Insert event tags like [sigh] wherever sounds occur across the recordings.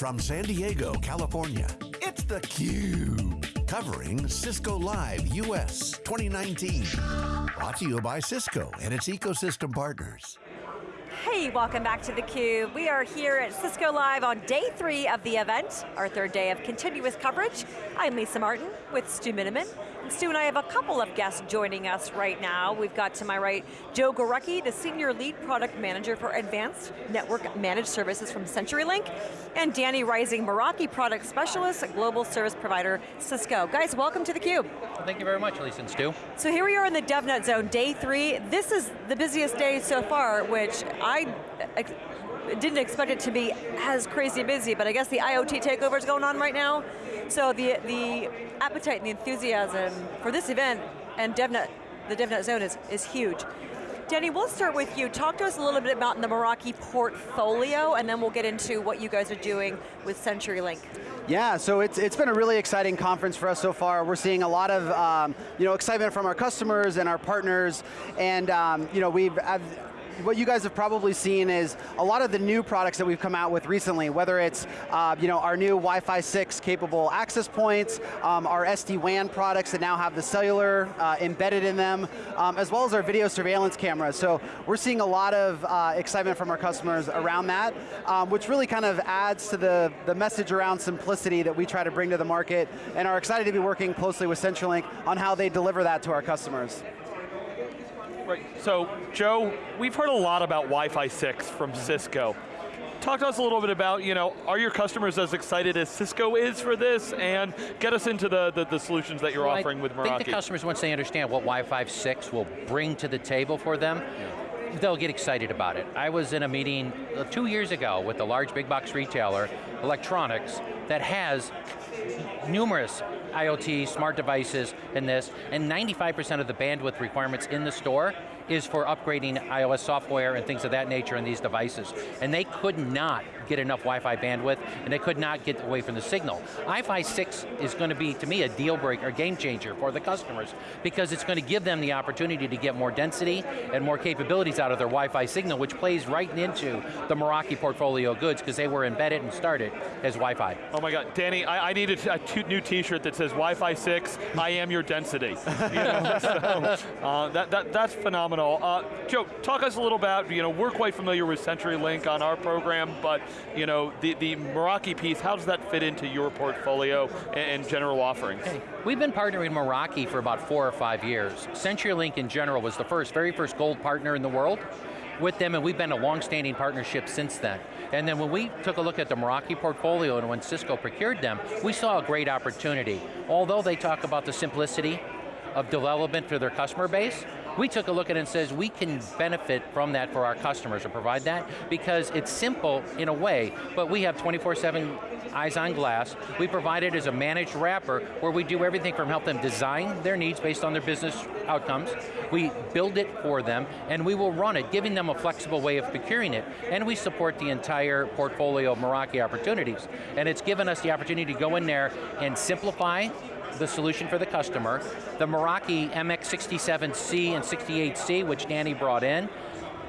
From San Diego, California, it's theCUBE. Covering Cisco Live US 2019. Brought to you by Cisco and its ecosystem partners. Hey, welcome back to theCUBE. We are here at Cisco Live on day three of the event, our third day of continuous coverage. I'm Lisa Martin with Stu Miniman. Stu and I have a couple of guests joining us right now. We've got to my right, Joe Gorecki, the Senior Lead Product Manager for Advanced Network Managed Services from CenturyLink, and Danny Rising, Meraki Product Specialist at Global Service Provider Cisco. Guys, welcome to theCUBE. Well, thank you very much, Lisa and Stu. So here we are in the DevNet zone, day three. This is the busiest day so far, which I didn't expect it to be as crazy busy, but I guess the IoT takeover is going on right now. So the, the appetite and the enthusiasm for this event and DevNet, the DevNet zone is, is huge. Danny, we'll start with you. Talk to us a little bit about the Meraki portfolio, and then we'll get into what you guys are doing with CenturyLink. Yeah, so it's, it's been a really exciting conference for us so far. We're seeing a lot of um, you know, excitement from our customers and our partners, and um, you know, we've, what you guys have probably seen is a lot of the new products that we've come out with recently, whether it's uh, you know, our new Wi-Fi 6 capable access points, um, our SD-WAN products that now have the cellular uh, embedded in them, um, as well as our video surveillance cameras. So we're seeing a lot of uh, excitement from our customers around that, um, which really kind of adds to the, the message around simplicity that we try to bring to the market, and are excited to be working closely with CenturyLink on how they deliver that to our customers. Right, so Joe, we've heard a lot about Wi-Fi 6 from Cisco. Talk to us a little bit about, you know, are your customers as excited as Cisco is for this? And get us into the, the, the solutions that you're well, offering I with Meraki. I think the customers, once they understand what Wi-Fi 6 will bring to the table for them, yeah. they'll get excited about it. I was in a meeting uh, two years ago with a large big box retailer, electronics, that has numerous IoT, smart devices in this, and 95% of the bandwidth requirements in the store is for upgrading iOS software and things of that nature in these devices. And they could not get enough Wi-Fi bandwidth, and they could not get away from the signal. Wi-Fi 6 is going to be, to me, a deal breaker, a game changer for the customers, because it's going to give them the opportunity to get more density and more capabilities out of their Wi-Fi signal, which plays right into the Meraki portfolio of goods, because they were embedded and started as Wi-Fi. Oh my God, Danny, I, I need a, a new t-shirt that says Wi-Fi 6, I am your density. you [laughs] know, so, uh, that, that, that's phenomenal. Uh, Joe, talk us a little about, you know, we're quite familiar with CenturyLink on our program, but you know, the, the Meraki piece, how does that fit into your portfolio and, and general offerings? Hey, we've been partnering Meraki for about four or five years. CenturyLink in general was the first, very first gold partner in the world with them, and we've been a long-standing partnership since then. And then when we took a look at the Meraki portfolio and when Cisco procured them, we saw a great opportunity. Although they talk about the simplicity of development for their customer base, we took a look at it and says we can benefit from that for our customers and provide that because it's simple in a way, but we have 24-7 eyes on glass. We provide it as a managed wrapper where we do everything from help them design their needs based on their business outcomes. We build it for them and we will run it, giving them a flexible way of procuring it. And we support the entire portfolio of Meraki opportunities. And it's given us the opportunity to go in there and simplify the solution for the customer. The Meraki MX67C and 68C, which Danny brought in,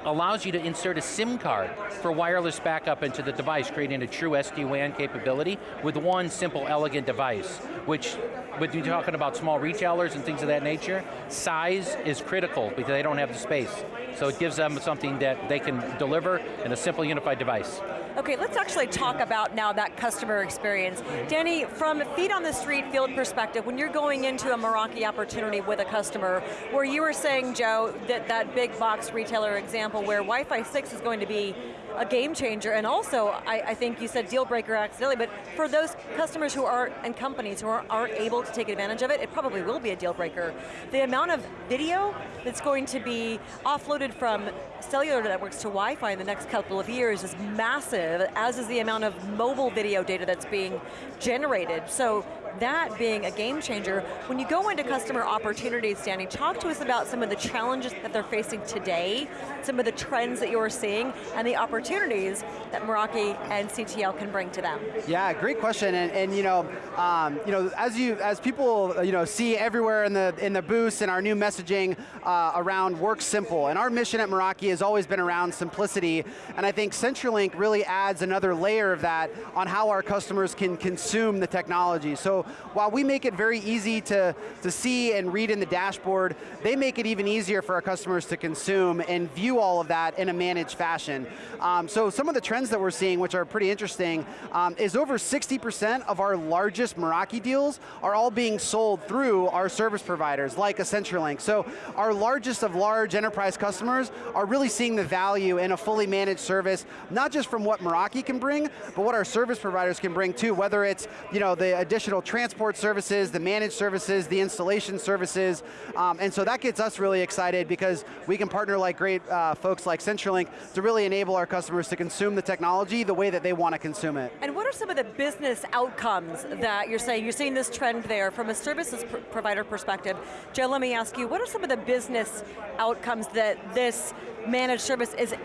allows you to insert a SIM card for wireless backup into the device, creating a true SD-WAN capability with one simple, elegant device, which, when you're talking about small retailers and things of that nature, size is critical because they don't have the space. So it gives them something that they can deliver in a simple unified device. Okay, let's actually talk about now that customer experience. Danny, from a feet on the street field perspective, when you're going into a Meraki opportunity with a customer, where you were saying, Joe, that that big box retailer example where Wi-Fi 6 is going to be a game changer, and also, I, I, think you said deal breaker accidentally, but for those customers who are, and companies who are, aren't able to take advantage of it, it probably will be a deal breaker. The amount of video that's going to be offloaded from cellular networks to Wi-Fi in the next couple of years is massive, as is the amount of mobile video data that's being generated. So that being a game changer. When you go into customer opportunities, Danny, talk to us about some of the challenges that they're facing today, some of the trends that you're seeing, and the opportunities that Meraki and CTL can bring to them. Yeah, great question, and, and you know, um, you know, as you as people you know see everywhere in the in the booths and our new messaging uh, around work simple, and our mission at Meraki has always been around simplicity, and I think CenturyLink really adds another layer of that on how our customers can consume the technology. So while we make it very easy to, to see and read in the dashboard, they make it even easier for our customers to consume and view all of that in a managed fashion. Um, so some of the trends that we're seeing, which are pretty interesting, um, is over 60% of our largest Meraki deals are all being sold through our service providers, like a CenturyLink. So our largest of large enterprise customers are really seeing the value in a fully managed service, not just from what Meraki can bring, but what our service providers can bring too, whether it's you know, the additional transport services, the managed services, the installation services, um, and so that gets us really excited because we can partner like great uh, folks like CenturyLink to really enable our customers to consume the technology the way that they want to consume it. And what are some of the business outcomes that you're saying, you're seeing this trend there from a services pr provider perspective. Joe, let me ask you, what are some of the business outcomes that this managed service is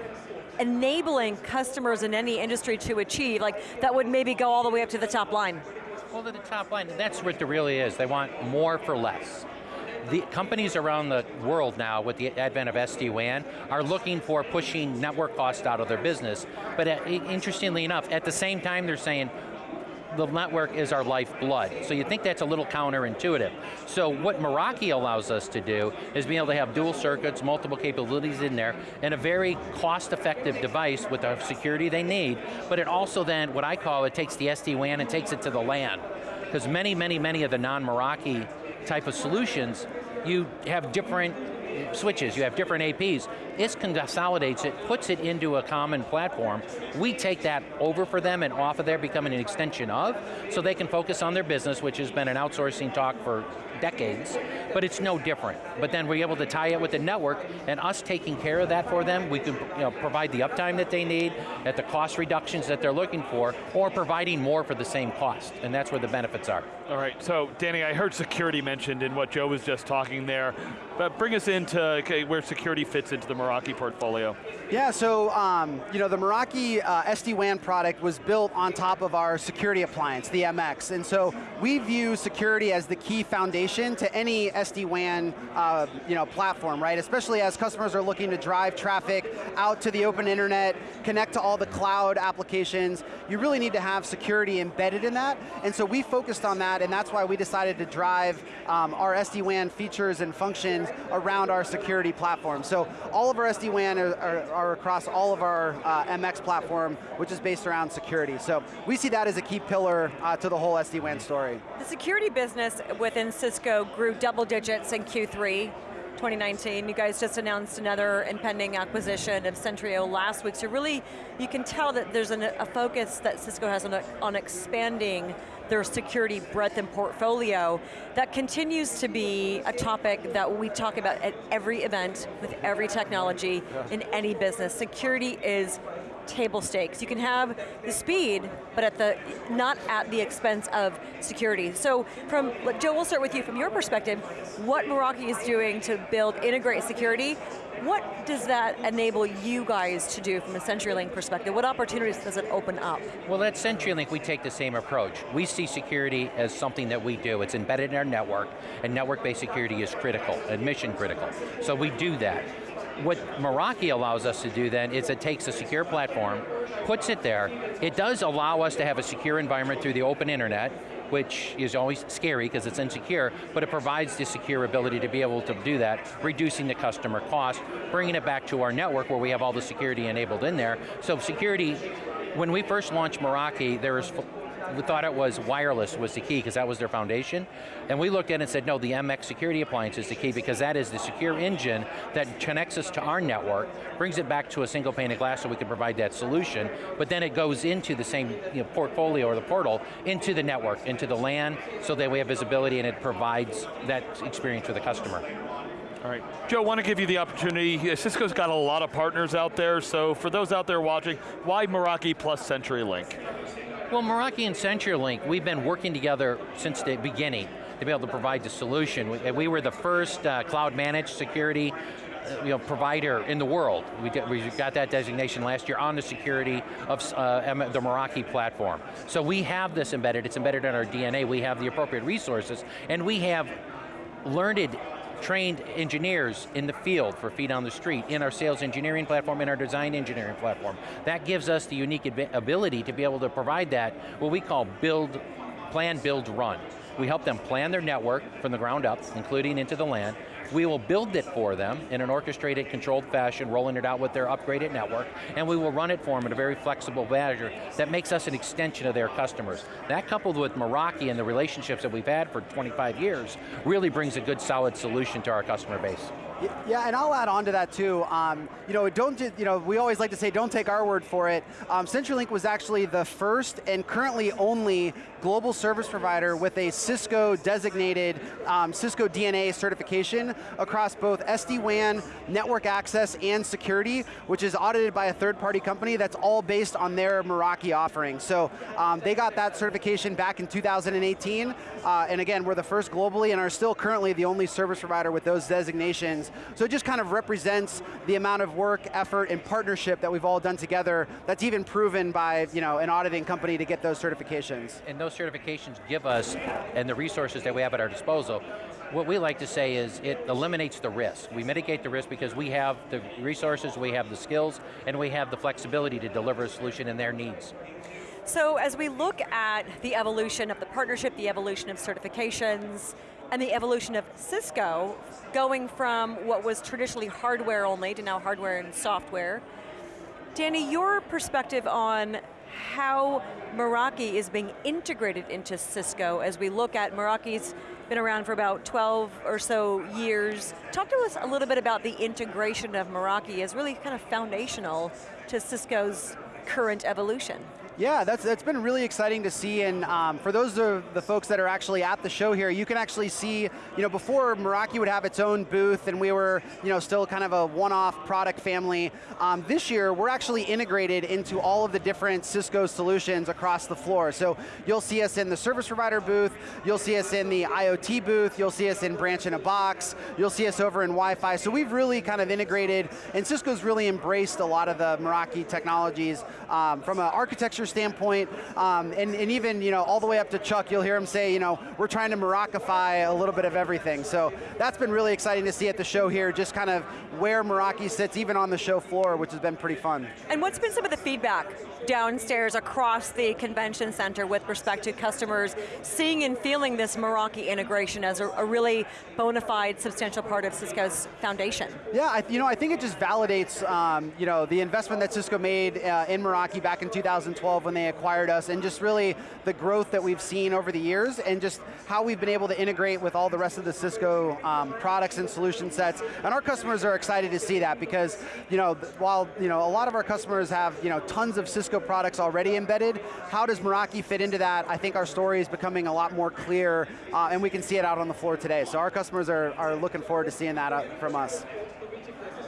enabling customers in any industry to achieve, like that would maybe go all the way up to the top line? Well, to the top line, that's what it really is. They want more for less. The companies around the world now, with the advent of SD-WAN, are looking for pushing network cost out of their business. But uh, interestingly enough, at the same time they're saying, the network is our lifeblood. So you think that's a little counterintuitive. So what Meraki allows us to do is be able to have dual circuits, multiple capabilities in there, and a very cost-effective device with the security they need, but it also then, what I call, it takes the SD-WAN and takes it to the LAN. Because many, many, many of the non-Meraki type of solutions, you have different switches, you have different APs. This consolidates it, puts it into a common platform. We take that over for them and off of there, becoming an extension of, so they can focus on their business, which has been an outsourcing talk for decades, but it's no different. But then we're able to tie it with the network, and us taking care of that for them, we can you know, provide the uptime that they need, at the cost reductions that they're looking for, or providing more for the same cost, and that's where the benefits are. All right, so Danny, I heard security mentioned in what Joe was just talking there, but bring us into okay, where security fits into the Meraki portfolio. Yeah, so um, you know the Meraki uh, SD-WAN product was built on top of our security appliance, the MX, and so we view security as the key foundation to any SD-WAN uh, you know, platform, right? Especially as customers are looking to drive traffic out to the open internet, connect to all the cloud applications, you really need to have security embedded in that, and so we focused on that, and that's why we decided to drive um, our SD-WAN features and functions around our security platform. So all of our SD-WAN are, are, are, across all of our uh, MX platform, which is based around security. So we see that as a key pillar uh, to the whole SD-WAN story. The security business within Cisco grew double digits in Q3. 2019. You guys just announced another impending acquisition of Sentryo last week, so really, you can tell that there's an, a focus that Cisco has on, on expanding their security breadth and portfolio. That continues to be a topic that we talk about at every event, with every technology, in any business. Security is table stakes. You can have the speed, but at the not at the expense of security. So from, Joe, we'll start with you. From your perspective, what Meraki is doing to build, integrate security, what does that enable you guys to do from a CenturyLink perspective? What opportunities does it open up? Well at CenturyLink we take the same approach. We see security as something that we do. It's embedded in our network, and network-based security is critical, and mission critical. So we do that what Meraki allows us to do then is it takes a secure platform, puts it there, it does allow us to have a secure environment through the open internet, which is always scary because it's insecure, but it provides the secure ability to be able to do that, reducing the customer cost, bringing it back to our network where we have all the security enabled in there. So security, when we first launched Meraki, there was we thought it was wireless was the key because that was their foundation. And we looked at it and said, no, the MX security appliance is the key because that is the secure engine that connects us to our network, brings it back to a single pane of glass so we can provide that solution, but then it goes into the same you know, portfolio or the portal into the network, into the LAN, so that we have visibility and it provides that experience for the customer. All right, Joe, I want to give you the opportunity. Cisco's got a lot of partners out there, so for those out there watching, why Meraki plus CenturyLink? Well, Meraki and CenturyLink, we've been working together since the beginning to be able to provide the solution. We, we were the first uh, cloud managed security uh, you know, provider in the world. We, did, we got that designation last year on the security of uh, the Meraki platform. So we have this embedded, it's embedded in our DNA, we have the appropriate resources, and we have learned trained engineers in the field for feet on the street, in our sales engineering platform, in our design engineering platform. That gives us the unique ability to be able to provide that, what we call build, plan, build, run. We help them plan their network from the ground up, including into the LAN. We will build it for them in an orchestrated, controlled fashion, rolling it out with their upgraded network, and we will run it for them in a very flexible manner that makes us an extension of their customers. That coupled with Meraki and the relationships that we've had for 25 years, really brings a good solid solution to our customer base. Yeah, and I'll add on to that too. Um, you know, don't you know? We always like to say, don't take our word for it. Um, CenturyLink was actually the first and currently only global service provider with a Cisco designated um, Cisco DNA certification across both SD-WAN, network access, and security, which is audited by a third-party company that's all based on their Meraki offering. So um, they got that certification back in 2018, uh, and again, we're the first globally and are still currently the only service provider with those designations so it just kind of represents the amount of work, effort, and partnership that we've all done together that's even proven by you know, an auditing company to get those certifications. And those certifications give us, and the resources that we have at our disposal, what we like to say is it eliminates the risk. We mitigate the risk because we have the resources, we have the skills, and we have the flexibility to deliver a solution in their needs. So as we look at the evolution of the partnership, the evolution of certifications, and the evolution of Cisco, going from what was traditionally hardware only to now hardware and software. Danny, your perspective on how Meraki is being integrated into Cisco as we look at Meraki's been around for about 12 or so years. Talk to us a little bit about the integration of Meraki as really kind of foundational to Cisco's current evolution. Yeah, that's, that's been really exciting to see, and um, for those of the folks that are actually at the show here, you can actually see, you know, before Meraki would have its own booth and we were, you know, still kind of a one-off product family, um, this year we're actually integrated into all of the different Cisco solutions across the floor. So you'll see us in the service provider booth, you'll see us in the IoT booth, you'll see us in branch in a box, you'll see us over in Wi-Fi, so we've really kind of integrated, and Cisco's really embraced a lot of the Meraki technologies um, from an architecture standpoint, um, and, and, even you know all the way up to Chuck, you'll hear him say, you know, we're trying to Merakify a little bit of everything. So that's been really exciting to see at the show here, just kind of where Meraki sits, even on the show floor, which has been pretty fun. And what's been some of the feedback downstairs across the convention center with respect to customers seeing and feeling this Meraki integration as a, a really bona fide, substantial part of Cisco's foundation? Yeah, I, you know, I think it just validates um, you know, the investment that Cisco made uh, in Meraki back in 2012 when they acquired us, and just really the growth that we've seen over the years, and just how we've been able to integrate with all the rest of the Cisco um, products and solution sets. And our customers are excited to see that because, you know, while you know, a lot of our customers have you know, tons of Cisco products already embedded. How does Meraki fit into that? I think our story is becoming a lot more clear, uh, and we can see it out on the floor today. So our customers are, are looking forward to seeing that uh, from us.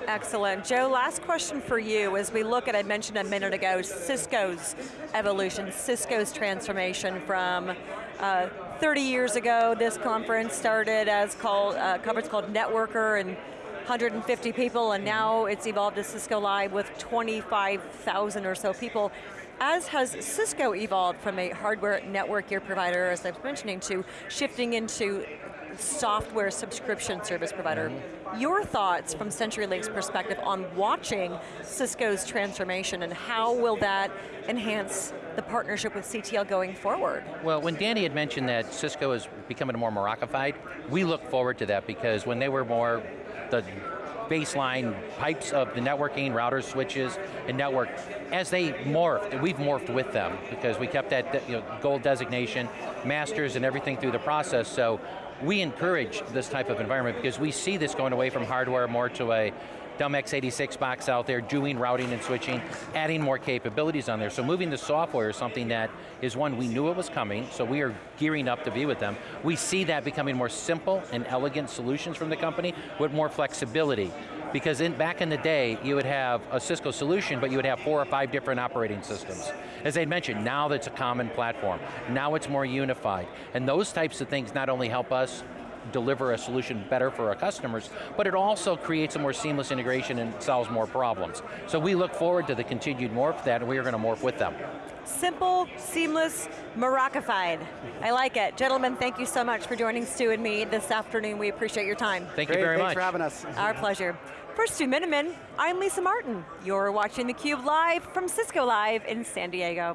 Excellent. Joe, last question for you as we look at, I mentioned a minute ago, Cisco's evolution, Cisco's transformation from uh, 30 years ago, this conference started as called, uh, conference called Networker and 150 people, and now it's evolved to Cisco Live with 25,000 or so people. As has Cisco evolved from a hardware network gear provider, as I was mentioning, to shifting into software subscription service provider. Mm -hmm. Your thoughts from CenturyLink's perspective on watching Cisco's transformation and how will that enhance the partnership with CTL going forward? Well, when Danny had mentioned that Cisco is becoming more Merakified, we look forward to that because when they were more the baseline pipes of the networking, routers, switches, and network, as they morphed, we've morphed with them because we kept that you know, gold designation, masters and everything through the process, so we encourage this type of environment because we see this going away from hardware more to a dumb x86 box out there, doing routing and switching, adding more capabilities on there. So moving the software is something that is one, we knew it was coming, so we are gearing up to be with them. We see that becoming more simple and elegant solutions from the company with more flexibility. Because in, back in the day, you would have a Cisco solution, but you would have four or five different operating systems. As I mentioned, now that's a common platform. Now it's more unified. And those types of things not only help us deliver a solution better for our customers, but it also creates a more seamless integration and solves more problems. So we look forward to the continued morph that, we are going to morph with them. Simple, seamless, Meraki-fied. I like it. Gentlemen, thank you so much for joining Stu and me this afternoon. We appreciate your time. Thank Great, you very thanks much. for having us. Our pleasure. For Stu Miniman, I'm Lisa Martin. You're watching theCUBE live from Cisco Live in San Diego.